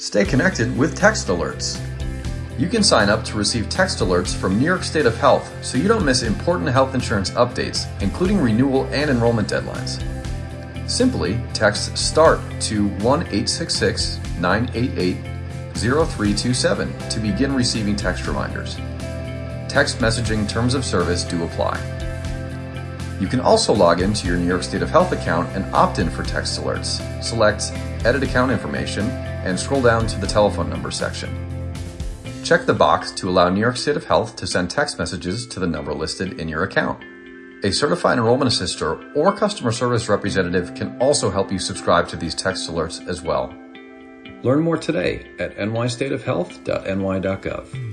Stay connected with text alerts. You can sign up to receive text alerts from New York State of Health so you don't miss important health insurance updates, including renewal and enrollment deadlines. Simply text START to 1 866 988 0327 to begin receiving text reminders. Text messaging terms of service do apply. You can also log into your New York State of Health account and opt in for text alerts. Select Edit Account Information and scroll down to the telephone number section. Check the box to allow New York State of Health to send text messages to the number listed in your account. A certified enrollment assister or customer service representative can also help you subscribe to these text alerts as well. Learn more today at nystateofhealth.ny.gov.